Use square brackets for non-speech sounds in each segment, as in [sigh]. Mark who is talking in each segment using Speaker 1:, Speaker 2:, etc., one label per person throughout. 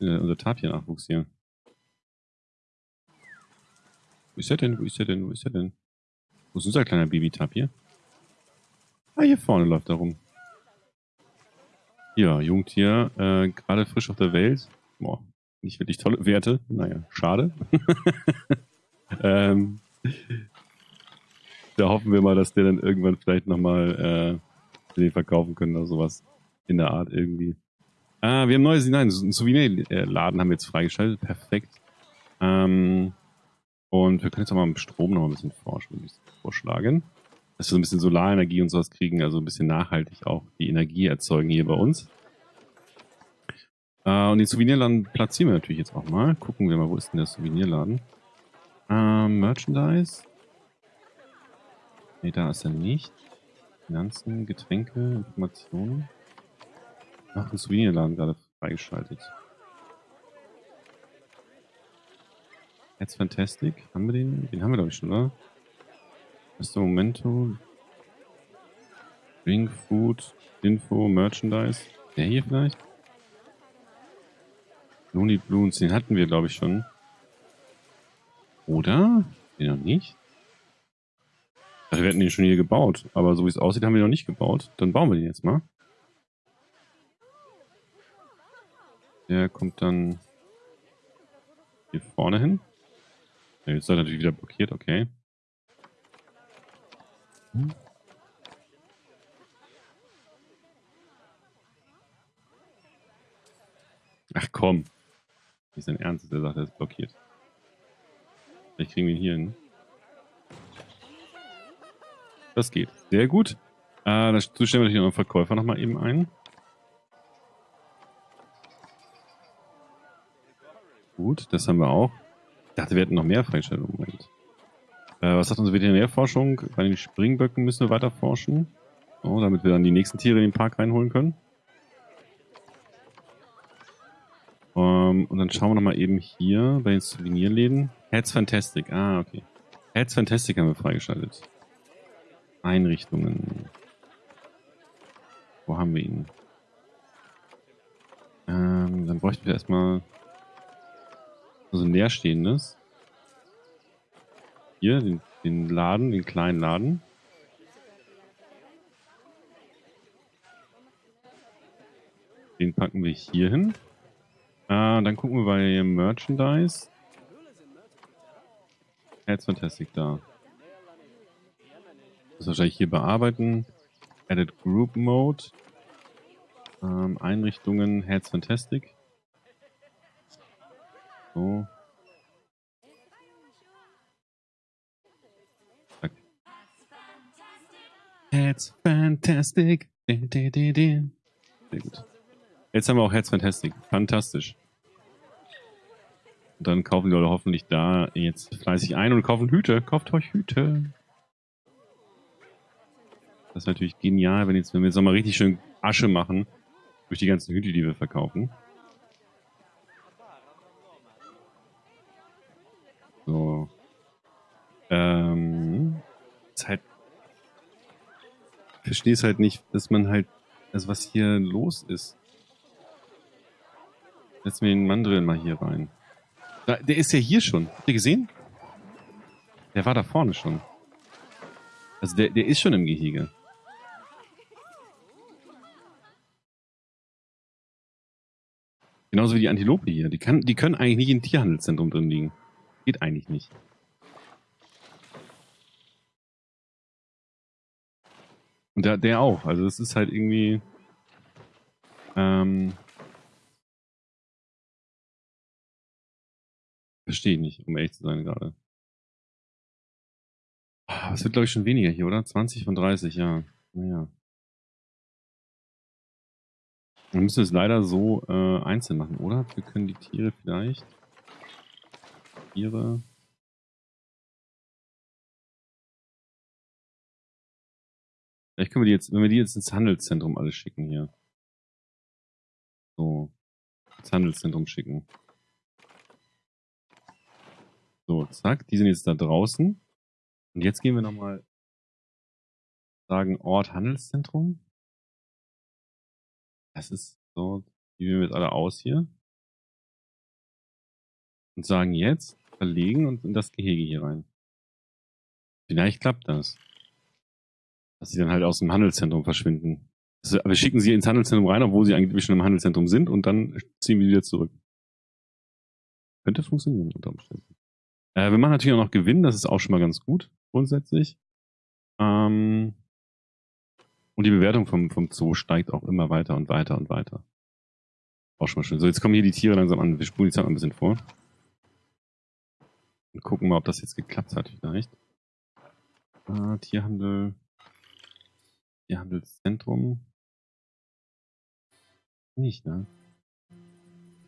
Speaker 1: äh, unser Tapir-Nachwuchs hier? Wo ist er denn? Wo ist er denn? Wo ist er denn? Wo ist unser kleiner Baby-Tapir? Ah, hier vorne läuft er rum. Ja, Jungtier, äh, gerade frisch auf der Welt. Boah, nicht wirklich tolle Werte. Naja, schade. [laughs] ähm, da hoffen wir mal, dass der dann irgendwann vielleicht nochmal äh, den verkaufen können oder sowas. In der Art irgendwie. Ah, wir haben neues, nein, ein Souvenirladen haben wir jetzt freigeschaltet. Perfekt. Ähm, und wir können jetzt auch mal mit Strom noch ein bisschen forschen, ein bisschen vorschlagen. Dass wir so ein bisschen Solarenergie und sowas kriegen, also ein bisschen nachhaltig auch die Energie erzeugen hier bei uns. Äh, und den Souvenirladen platzieren wir natürlich jetzt auch mal. Gucken wir mal, wo ist denn der Souvenirladen? Ähm, Merchandise. Ne, da ist er nicht. Finanzen, Getränke, Informationen. Ach, ein Souvenirladen gerade freigeschaltet. Jetzt Fantastic. Haben wir den? Den haben wir, glaube ich, schon, oder? Der Momento. Drink, Food, Info, Merchandise. Der hier vielleicht? Looney Bloons, den hatten wir, glaube ich, schon. Oder? Den noch nicht? Wir hätten den schon hier gebaut. Aber so wie es aussieht, haben wir noch nicht gebaut. Dann bauen wir den jetzt mal. Der kommt dann hier vorne hin. Jetzt ist er natürlich wieder blockiert, okay. Ach komm. Nicht sein Ernst, der sagt, er ist blockiert. Vielleicht kriegen wir ihn hier hin. Das geht. Sehr gut. Äh, dazu stellen wir natürlich noch einen Verkäufer nochmal eben ein. Gut, das haben wir auch. Ich dachte, wir hätten noch mehr Freistellungen. Moment. Äh, was sagt unsere Veterinärforschung? Bei den Springböcken müssen wir weiter forschen. So, damit wir dann die nächsten Tiere in den Park reinholen können. Um, ähm, und dann schauen wir nochmal eben hier bei den Souvenirläden. Heads Fantastic. Ah, okay. Heads Fantastic haben wir freigeschaltet. Einrichtungen. Wo haben wir ihn? Ähm, dann bräuchten wir erstmal so ein leerstehendes. Hier, den, den Laden, den kleinen Laden. Den packen wir hier hin. Äh, dann gucken wir bei Merchandise. Jetzt Fantastic da. Das wahrscheinlich hier bearbeiten. Edit Group Mode. Ähm, Einrichtungen, Heads Fantastic. So. Heads Fantastic. Sehr gut. Jetzt haben wir auch Heads Fantastic. Fantastisch. Und dann kaufen die Leute hoffentlich da jetzt fleißig ein und kaufen Hüte. Kauft euch Hüte. Das ist natürlich genial, wenn, jetzt, wenn wir jetzt nochmal richtig schön Asche machen durch die ganzen Hüte, die wir verkaufen. So. Ähm, ist halt. Verstehe es halt nicht, dass man halt, also was hier los ist. Setzen wir den Mandrill mal hier rein. Da, der ist ja hier schon. Habt ihr gesehen? Der war da vorne schon. Also der, der ist schon im Gehege. Genauso wie die Antilope hier. Die, kann, die können eigentlich nicht im Tierhandelszentrum drin liegen. Geht eigentlich nicht. Und der, der auch. Also es ist halt irgendwie... Ähm, Verstehe ich nicht, um ehrlich zu sein gerade. Ah, es wird, glaube ich, schon weniger hier, oder? 20 von 30, ja. Naja. Dann müssen wir es leider so äh, einzeln machen, oder? Wir können die Tiere vielleicht... Tiere... Vielleicht können wir die jetzt, wenn wir die jetzt ins Handelszentrum alle schicken hier. So. Ins Handelszentrum schicken. So, zack, die sind jetzt da draußen. Und jetzt gehen wir nochmal sagen Ort Handelszentrum. Das ist so, die wählen wir jetzt alle aus hier. Und sagen jetzt, verlegen und in das Gehege hier rein. Vielleicht klappt das. Dass sie dann halt aus dem Handelszentrum verschwinden. Also, wir schicken sie ins Handelszentrum rein, obwohl sie eigentlich schon im Handelszentrum sind und dann ziehen wir wieder zurück. Könnte funktionieren unter Umständen. Äh, wir machen natürlich auch noch Gewinn, das ist auch schon mal ganz gut, grundsätzlich. Ähm, und die Bewertung vom, vom Zoo steigt auch immer weiter und weiter und weiter. Auch schon mal schön. So, jetzt kommen hier die Tiere langsam an. Wir spulen die Zeit mal ein bisschen vor. Und gucken mal, ob das jetzt geklappt hat vielleicht. Äh, Tierhandel. Tierhandelszentrum. Nicht, ne?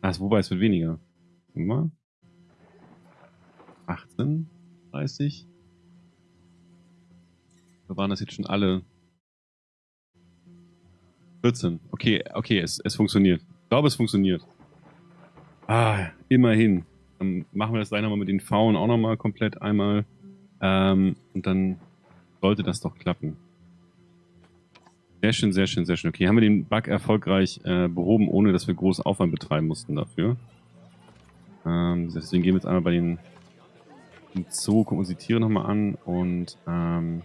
Speaker 1: Ah, wobei es wird weniger. Mal. 18, 30. Da waren das jetzt schon alle 14. Okay, okay, es, es funktioniert. Ich glaube, es funktioniert. Ah, immerhin. Dann machen wir das gleich nochmal mit den Pfauen auch nochmal komplett einmal. Ähm, und dann sollte das doch klappen. Sehr schön, sehr schön, sehr schön. Okay, haben wir den Bug erfolgreich äh, behoben, ohne dass wir großen Aufwand betreiben mussten dafür. Ähm, deswegen gehen wir jetzt einmal bei den Zoo, gucken uns die Tiere nochmal an und ähm,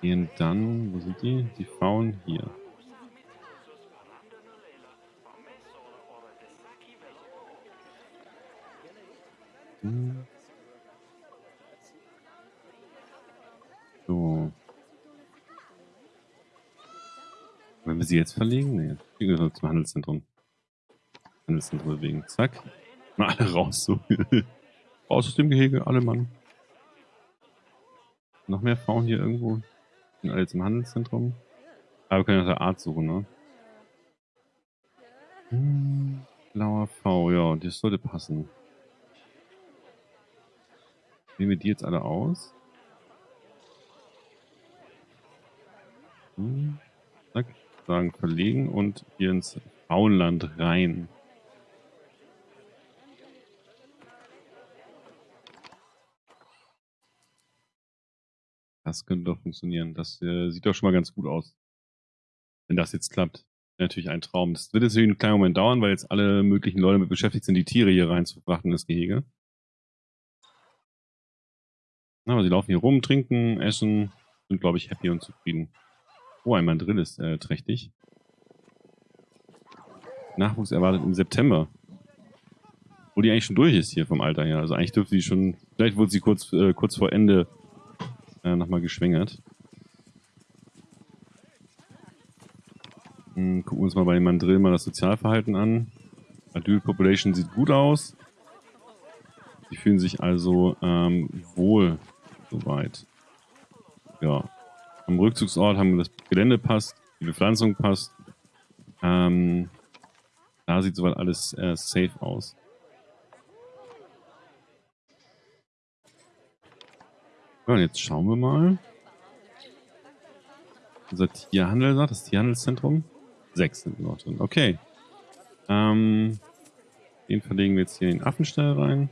Speaker 1: gehen dann, wo sind die? Die Frauen hier. Hm. So. Wenn wir sie jetzt verlegen? Nee, wir gehen zum Handelszentrum. Handelszentrum bewegen. Zack. Mal alle raus, so. [laughs] raus aus dem Gehege, alle Mann. Noch mehr Frauen hier irgendwo? Sind alle im Handelszentrum? Aber wir können nach der Art suchen, ne? Hm, blauer V, ja, das sollte passen. Wählen wir die jetzt alle aus? Hm, zack, sagen verlegen und hier ins Frauenland rein. Das könnte doch funktionieren. Das äh, sieht doch schon mal ganz gut aus. Wenn das jetzt klappt. Natürlich ein Traum. Das wird jetzt einen kleinen Moment dauern, weil jetzt alle möglichen Leute mit beschäftigt sind, die Tiere hier reinzufrachten in das Gehege. Aber sie laufen hier rum, trinken, essen, sind, glaube ich, happy und zufrieden. Oh, ein Mandrill ist äh, trächtig. Nachwuchs erwartet im September. Wo die eigentlich schon durch ist hier vom Alter her. Also eigentlich dürfte sie schon, vielleicht wurde sie kurz, äh, kurz vor Ende äh, nochmal geschwängert. Hm, gucken wir uns mal bei dem Mandrill mal das Sozialverhalten an. Adult Population sieht gut aus. Die fühlen sich also ähm, wohl soweit. Ja. Am Rückzugsort haben das Gelände passt, die Bepflanzung passt. Ähm, da sieht soweit alles äh, safe aus. Ja, und jetzt schauen wir mal. Unser Tierhandel das Tierhandelszentrum. Sechs sind noch drin. Okay. Ähm, den verlegen wir jetzt hier in den Affenstall rein.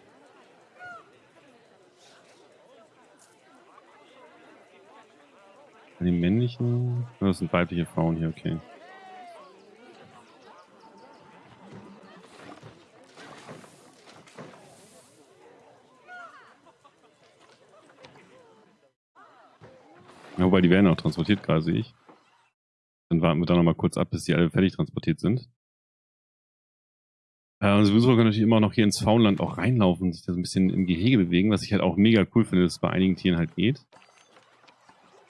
Speaker 1: Die männlichen. Oh, das sind weibliche Frauen hier, okay. Ja, wobei die werden auch transportiert, gerade sehe ich. Dann warten wir da nochmal kurz ab, bis die alle fertig transportiert sind. Äh, und sowieso können natürlich immer noch hier ins Faunland auch reinlaufen und sich da so ein bisschen im Gehege bewegen, was ich halt auch mega cool finde, dass es bei einigen Tieren halt geht.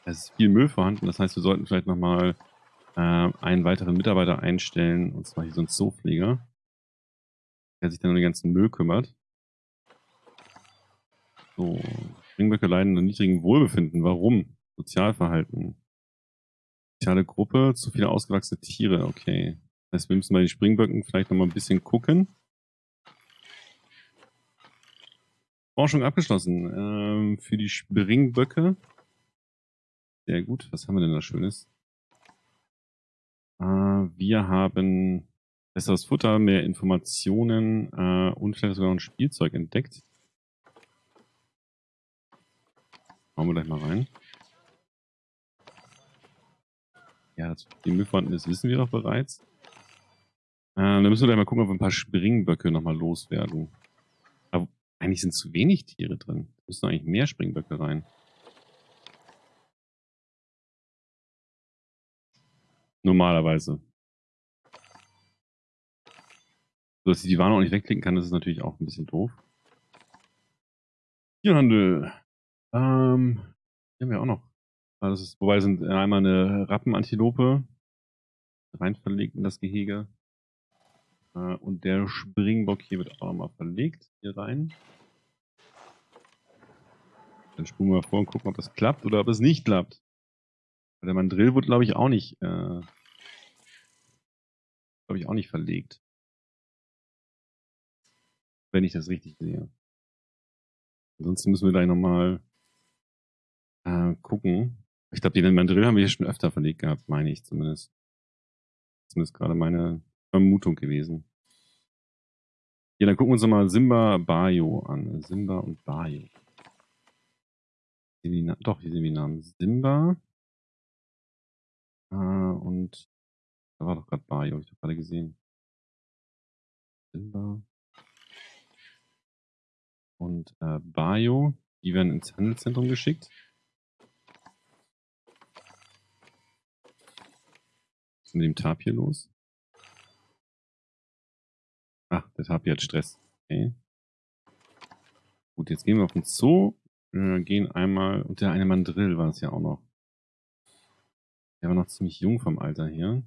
Speaker 1: Es ist viel Müll vorhanden, das heißt, wir sollten vielleicht nochmal äh, einen weiteren Mitarbeiter einstellen, und zwar hier so ein Zoopfleger, der sich dann um den ganzen Müll kümmert. So, Springböcke leiden an niedrigem Wohlbefinden. Warum? Sozialverhalten. Soziale Gruppe, zu viele ausgewachsene Tiere, okay. Das heißt, wir müssen bei den Springböcken vielleicht nochmal ein bisschen gucken. Forschung abgeschlossen. Ähm, für die Springböcke. Sehr gut. Was haben wir denn da Schönes? Äh, wir haben besseres Futter, mehr Informationen äh, und vielleicht sogar noch ein Spielzeug entdeckt. Schauen wir gleich mal rein. Ja, die das wissen wir doch bereits. Äh, dann müssen wir gleich mal gucken, ob wir ein paar Springböcke nochmal loswerden. Aber eigentlich sind zu wenig Tiere drin. Da müssen eigentlich mehr Springböcke rein. Normalerweise. So, dass ich die Warnung auch nicht wegklicken kann, das ist natürlich auch ein bisschen doof. Tierhandel. Ähm, haben wir auch noch. Ah, das ist, wobei sind einmal eine Rappenantilope rein verlegt in das Gehege. Äh, und der Springbock hier wird auch nochmal verlegt hier rein. Dann spulen wir vor und gucken, ob das klappt oder ob es nicht klappt. Der Mandrill wurde, glaube ich, auch nicht, äh, glaube ich, auch nicht verlegt. Wenn ich das richtig sehe. Ansonsten müssen wir gleich nochmal äh, gucken. Ich glaube, den Mandrill haben wir hier schon öfter verlegt gehabt, meine ich zumindest. Zumindest gerade meine Vermutung gewesen. Ja, dann gucken wir uns nochmal Simba Bayo an. Simba und Bayo. Doch, hier sind die Namen. Simba. Äh, und da war doch gerade Bayo, ich habe gerade gesehen. Simba. Und äh, Bayo, die werden ins Handelszentrum geschickt. Was ist mit dem Tapir los? Ach, der Tapir hat Stress. Okay. Gut, jetzt gehen wir auf den Zoo. Wir gehen einmal, und der eine Mandrill war es ja auch noch. Der war noch ziemlich jung vom Alter her.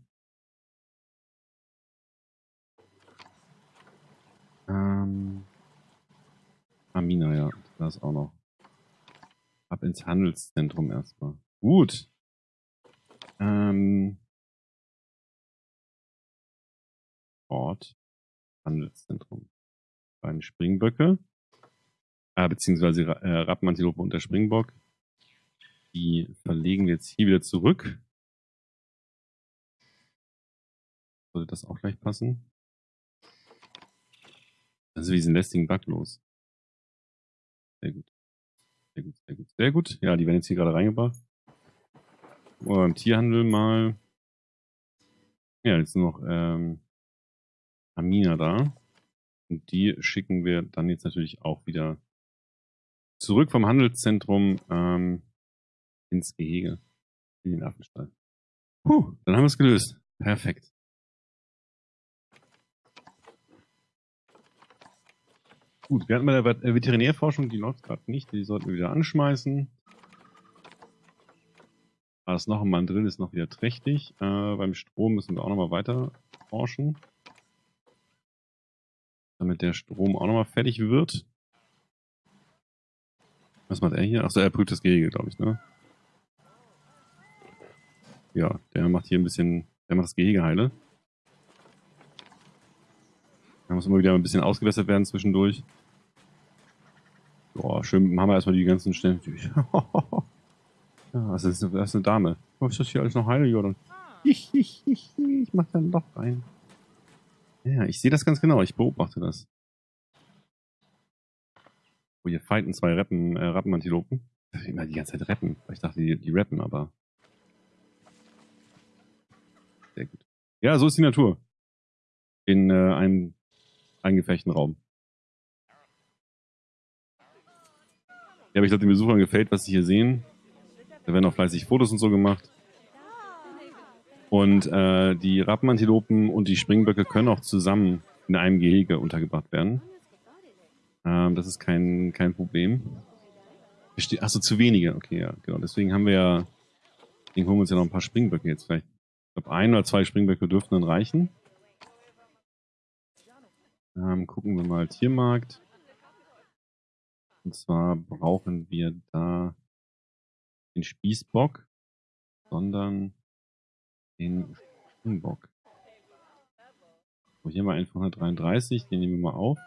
Speaker 1: Ähm, Amina, ja, das auch noch. Ab ins Handelszentrum erstmal. Gut. Ähm, Ort. Handelszentrum. Beiden Springböcke. Äh, beziehungsweise äh, Rappenantilope und der Springbock. Die verlegen wir jetzt hier wieder zurück. Sollte das auch gleich passen? Also ist ein lästigen Bug los? Sehr gut. Sehr gut, sehr gut, sehr gut. Ja, die werden jetzt hier gerade reingebracht. Oder im Tierhandel mal. Ja, jetzt noch ähm, Amina da. Und die schicken wir dann jetzt natürlich auch wieder zurück vom Handelszentrum ähm, ins Gehege. In den Affenstall. Puh, dann haben wir es gelöst. Perfekt. Gut, wir hatten bei der Veterinärforschung, die läuft gerade nicht, die sollten wir wieder anschmeißen. Ah, das noch ein Mandrill ist noch wieder trächtig. Äh, beim Strom müssen wir auch nochmal weiter forschen. Damit der Strom auch nochmal fertig wird. Was macht er hier? Achso, er prüft das Gehege, glaube ich, ne? Ja, der macht hier ein bisschen, der macht das Gehege heile. Da muss immer wieder ein bisschen ausgewässert werden zwischendurch. Boah, schön machen wir erstmal die ganzen Stellen durch. [laughs] ja, das ist, das ist eine Dame. Oh, ist das hier alles noch heile, Jordan? Ich, ich, ich, ich mach da ein Loch rein. Ja, ich sehe das ganz genau. Ich beobachte das. Oh, hier fighten zwei Rappen, äh, Rappenantilopen. Ich immer die ganze Zeit retten. Ich dachte, die, die rappen, aber... Sehr gut. Ja, so ist die Natur. In äh, einem eingefechten Raum. Ja, aber ich glaube, den Besuchern gefällt, was sie hier sehen. Da werden auch fleißig Fotos und so gemacht. Und äh, die Rappenantilopen und die Springböcke können auch zusammen in einem Gehege untergebracht werden. Ähm, das ist kein, kein Problem. Achso, zu wenige. Okay, ja, genau. Deswegen haben wir ja, deswegen holen wir uns ja noch ein paar Springböcke jetzt vielleicht. Ich glaube, ein oder zwei Springböcke dürften dann reichen. Ähm, gucken wir mal Tiermarkt. Und zwar brauchen wir da den Spießbock, sondern den Springbock. So, hier mal einen von 133, den nehmen wir mal auf.